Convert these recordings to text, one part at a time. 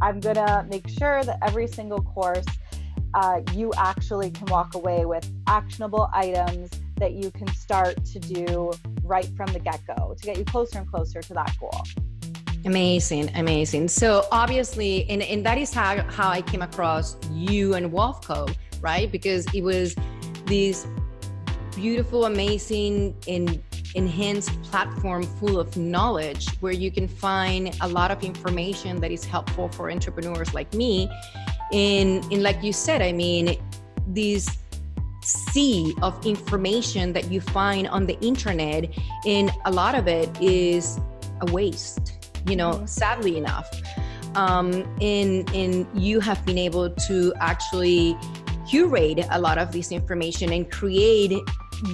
I'm gonna make sure that every single course uh, you actually can walk away with actionable items that you can start to do right from the get go to get you closer and closer to that goal. Amazing, amazing. So obviously, and, and that is how, how I came across you and Wolfco, right? Because it was this beautiful, amazing, and enhanced platform full of knowledge where you can find a lot of information that is helpful for entrepreneurs like me. And, and like you said, I mean, these sea of information that you find on the internet and a lot of it is a waste you know mm-hmm. sadly enough um and and you have been able to actually curate a lot of this information and create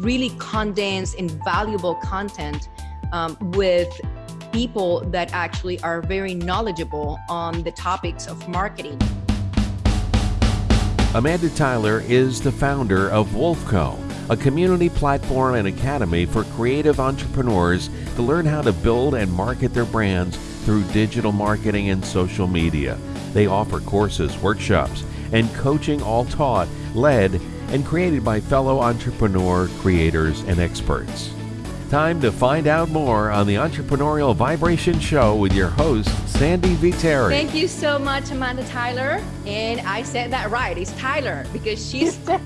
really condensed and valuable content um, with people that actually are very knowledgeable on the topics of marketing. Amanda Tyler is the founder of Wolfco, a community platform and academy for creative entrepreneurs to learn how to build and market their brands through digital marketing and social media. They offer courses, workshops, and coaching all taught, led, and created by fellow entrepreneur creators and experts. Time to find out more on the Entrepreneurial Vibration Show with your host, Sandy Viteri. Thank you so much, Amanda Tyler. And I said that right. It's Tyler because she's. um,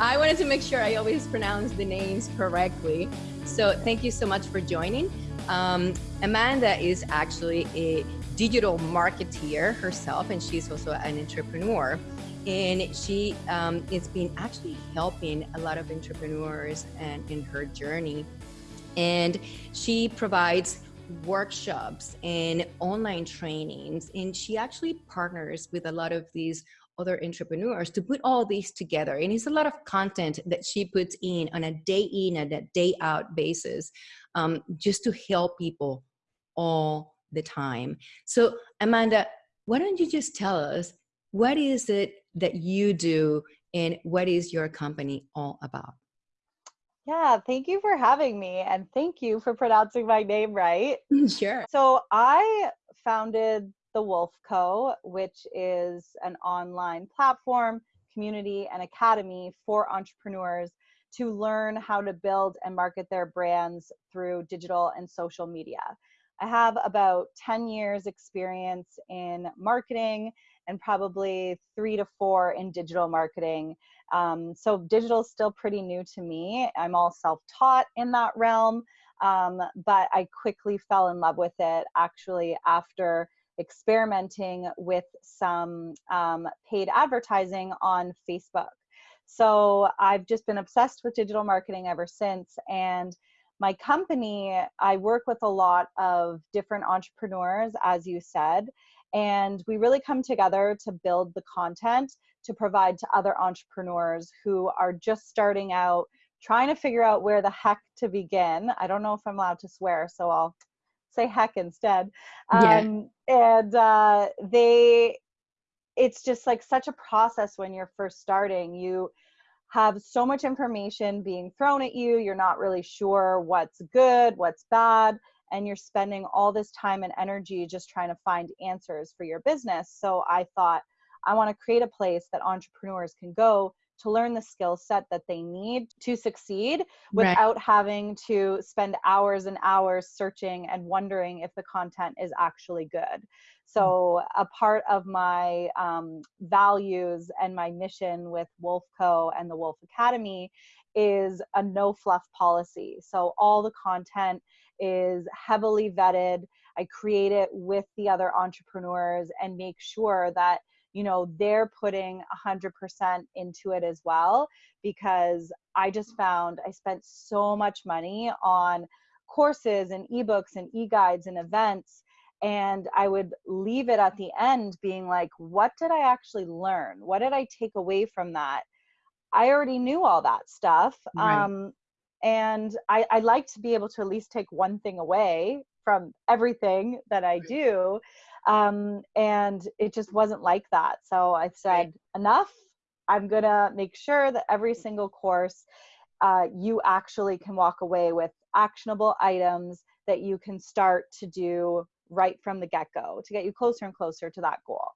I wanted to make sure I always pronounce the names correctly. So thank you so much for joining. Um, Amanda is actually a digital marketeer herself, and she's also an entrepreneur. And she um, has been actually helping a lot of entrepreneurs and in her journey. And she provides workshops and online trainings. And she actually partners with a lot of these other entrepreneurs to put all these together. And it's a lot of content that she puts in on a day in and a day out basis um, just to help people all the time so amanda why don't you just tell us what is it that you do and what is your company all about? Yeah, thank you for having me and thank you for pronouncing my name right. Sure. So, I founded the Wolf Co., which is an online platform, community, and academy for entrepreneurs to learn how to build and market their brands through digital and social media. I have about 10 years experience in marketing and probably three to four in digital marketing. Um, so digital is still pretty new to me. I'm all self-taught in that realm, um, but I quickly fell in love with it actually after experimenting with some um, paid advertising on Facebook. So I've just been obsessed with digital marketing ever since. And my company, I work with a lot of different entrepreneurs, as you said, and we really come together to build the content to provide to other entrepreneurs who are just starting out, trying to figure out where the heck to begin. I don't know if I'm allowed to swear, so I'll say heck instead. Yeah. Um, and uh, they, it's just like such a process when you're first starting. You have so much information being thrown at you, you're not really sure what's good, what's bad and you're spending all this time and energy just trying to find answers for your business. So I thought, I want to create a place that entrepreneurs can go to learn the skill set that they need to succeed without right. having to spend hours and hours searching and wondering if the content is actually good. So, a part of my um, values and my mission with Wolf Co. and the Wolf Academy is a no fluff policy. So, all the content is heavily vetted. I create it with the other entrepreneurs and make sure that you know they're putting 100% into it as well because I just found I spent so much money on courses and ebooks and e-guides and events and I would leave it at the end being like what did I actually learn? What did I take away from that? I already knew all that stuff. Right. Um, and I, I like to be able to at least take one thing away from everything that I do. Um, and it just wasn't like that. So I said, enough. I'm going to make sure that every single course uh, you actually can walk away with actionable items that you can start to do right from the get-go to get you closer and closer to that goal.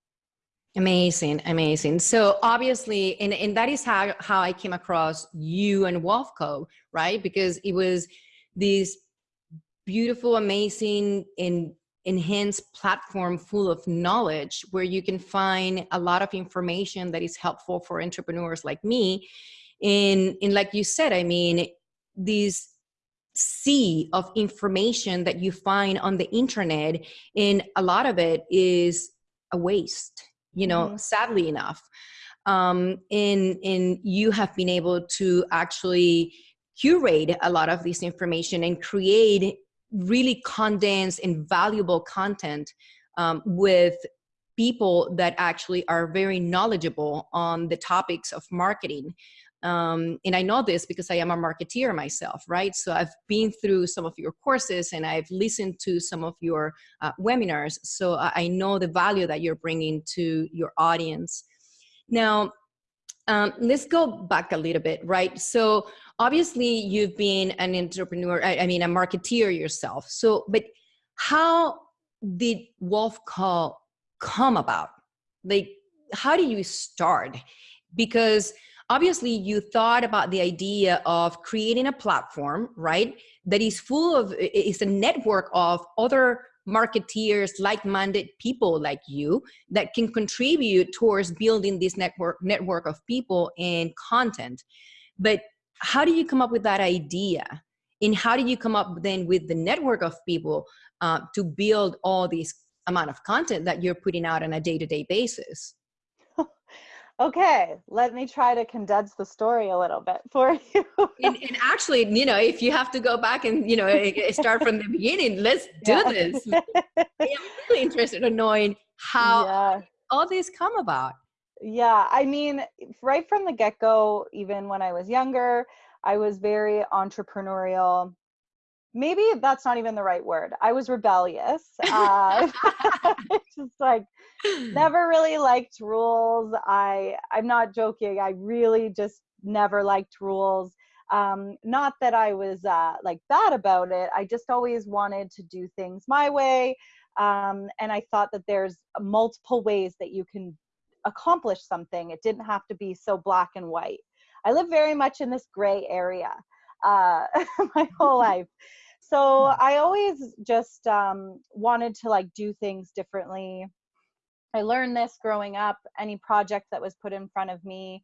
Amazing amazing. So obviously and, and that is how how i came across you and wolfco right? Because it was this beautiful amazing and enhanced platform full of knowledge where you can find a lot of information that is helpful for entrepreneurs like me. And and like you said i mean these sea of information that you find on the internet and a lot of it is a waste you know mm-hmm. sadly enough um and and you have been able to actually curate a lot of this information and create really condensed and valuable content um, with people that actually are very knowledgeable on the topics of marketing um, and I know this because I am a marketeer myself, right? So I've been through some of your courses and I've listened to some of your uh, webinars. So I know the value that you're bringing to your audience. Now, um, let's go back a little bit, right? So obviously you've been an entrepreneur, I, I mean, a marketeer yourself. So, but how did Wolfco come about? Like, how do you start? Because obviously you thought about the idea of creating a platform right that is full of is a network of other marketeers like-minded people like you that can contribute towards building this network network of people and content. But how do you come up with that idea? And how do you come up then with the network of people uh, to build all this amount of content that you're putting out on a day-to-day basis okay let me try to condense the story a little bit for you and, and, actually you know if you have to go back and you know eh, eh, start from the beginning let's do yeah. this i'm really interested in knowing how yeah. all these come about yeah i mean right from the get-go even when i was younger i was very entrepreneurial maybe that's not even the right word. I was rebellious. Uh, just like never really liked rules. I I'm not joking. I really just never liked rules. Um, not that I was uh, like bad about it. I just always wanted to do things my way. Um, and I thought that there's multiple ways that you can accomplish something. It didn't have to be so black and white. I live very much in this gray area uh, my whole life. So i always just um, wanted to like do things differently. I learned this growing up any project that was put in front of me.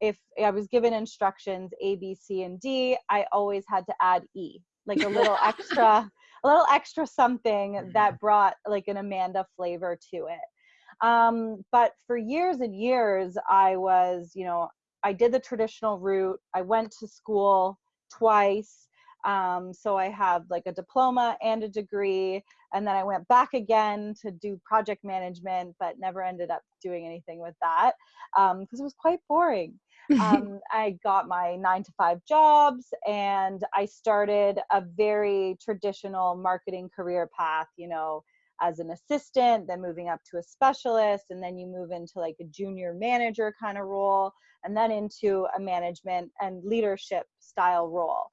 If i was given instructions a b c and d i always had to add e like a little extra a little extra something that mm-hmm. brought like an amanda flavor to it. Um, but for years and years i was you know i did the traditional route. I went to school twice um, so I have like a diploma and a degree. And then I went back again to do project management, but never ended up doing anything with that because um, it was quite boring. um, I got my nine to five jobs and I started a very traditional marketing career path, you know, as an assistant, then moving up to a specialist, and then you move into like a junior manager kind of role, and then into a management and leadership style role.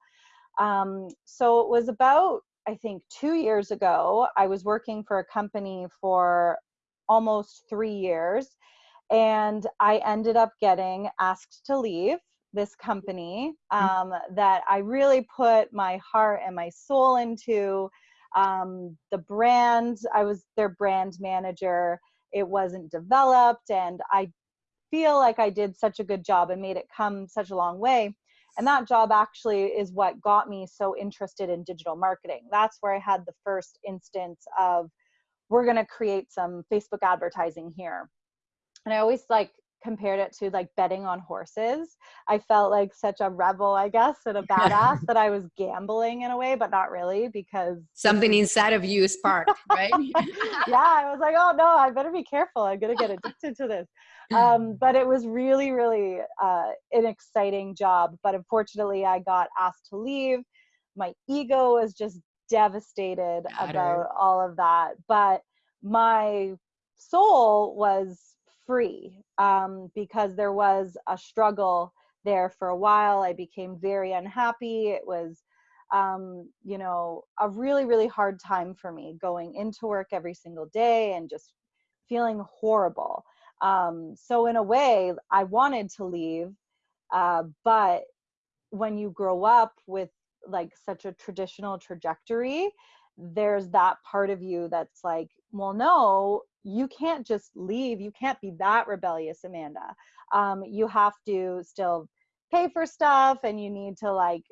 Um, so it was about, I think, two years ago, I was working for a company for almost three years, and I ended up getting asked to leave this company mm. um, that I really put my heart and my soul into. Um, the brand, I was their brand manager. It wasn't developed, and I feel like I did such a good job and made it come such a long way. And that job actually is what got me so interested in digital marketing. That's where i had the first instance of we're going to create some facebook advertising here. And i always like compared it to like betting on horses i felt like such a rebel i guess and a badass that i was gambling in a way but not really because something inside of you sparked right yeah i was like oh no i better be careful i'm gonna get addicted to this um, but it was really, really uh, an exciting job. But unfortunately, I got asked to leave. My ego was just devastated about all of that. But my soul was free um, because there was a struggle there for a while. I became very unhappy. It was um, you know, a really, really hard time for me going into work every single day and just feeling horrible. Um, so, in a way, I wanted to leave, uh, but when you grow up with like such a traditional trajectory, there's that part of you that's like, well, no, you can't just leave. You can't be that rebellious, Amanda. Um, you have to still pay for stuff and you need to like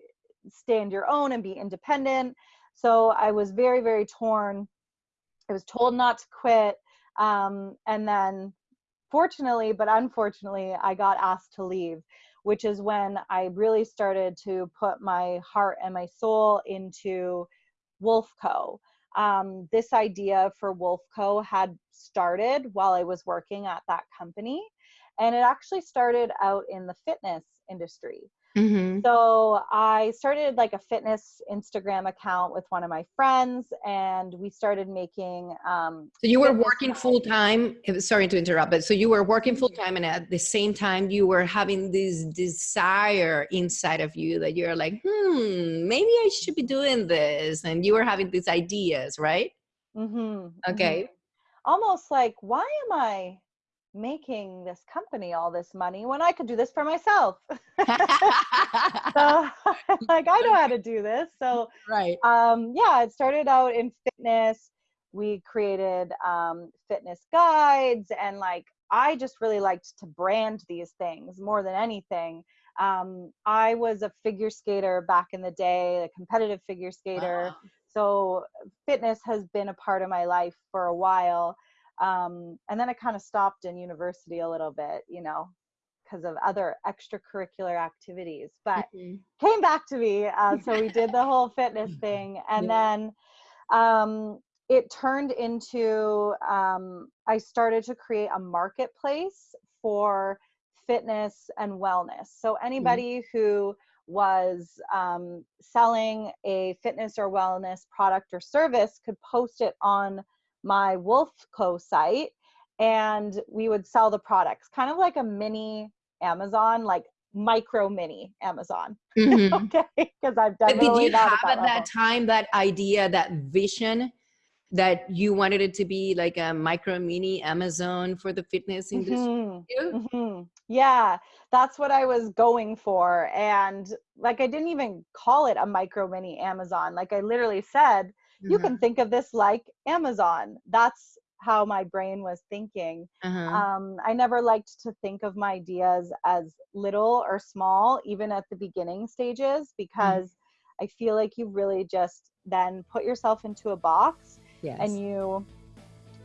stand your own and be independent. So I was very, very torn. I was told not to quit. Um, and then, fortunately, but unfortunately, I got asked to leave, which is when I really started to put my heart and my soul into Wolfco. Um, this idea for Wolfco had started while I was working at that company, and it actually started out in the fitness industry. Mm-hmm. So I started like a fitness Instagram account with one of my friends, and we started making. Um, so you were working full time. Sorry to interrupt, but so you were working full time, and at the same time, you were having this desire inside of you that you're like, hmm, maybe I should be doing this, and you were having these ideas, right? Mm-hmm. Okay. Mm-hmm. Almost like, why am I making this company all this money when I could do this for myself. so like I know how to do this. So right. Um yeah, it started out in fitness. We created um fitness guides and like I just really liked to brand these things more than anything. Um I was a figure skater back in the day, a competitive figure skater. Wow. So fitness has been a part of my life for a while um, and then I kind of stopped in university a little bit, you know, because of other extracurricular activities, but mm-hmm. came back to me. Uh, so we did the whole fitness thing. And yeah. then um, it turned into, um, I started to create a marketplace for fitness and wellness. So mm-hmm. anybody mm-hmm. who was um, selling a fitness or wellness product or service could post it on my Wolfco site and we would sell the products, kind of like a mini Amazon, like micro mini Amazon. Mm-hmm. okay, because I've done. But did you have at that time that idea, that vision? that you wanted it to be like a micro mini Amazon for the fitness industry? Mm-hmm. Mm-hmm. Yeah, that's what I was going for. And like, I didn't even call it a micro mini Amazon. Like, I literally said, you can think of this like Amazon. That's how my brain was thinking. Uh-huh. Um, I never liked to think of my ideas as little or small, even at the beginning stages, mm. because mm-hmm. I feel like you really just then put yourself into a box yes. and you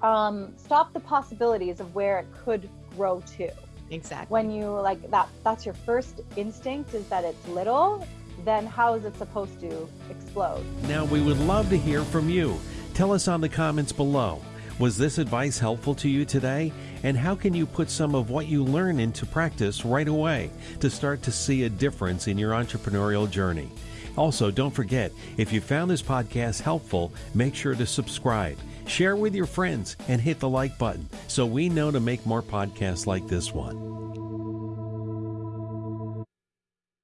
um, stop the possibilities of where it could grow to. Exactly. When you like that, that's your first instinct is that it's little then how is it supposed to explode? Now, we would love to hear from you. Tell us on the comments below. Was this advice helpful to you today? And how can you put some of what you learn into practice right away to start to see a difference in your entrepreneurial journey? Also, don't forget, if you found this podcast helpful, make sure to subscribe, share with your friends, and hit the like button so we know to make more podcasts like this one.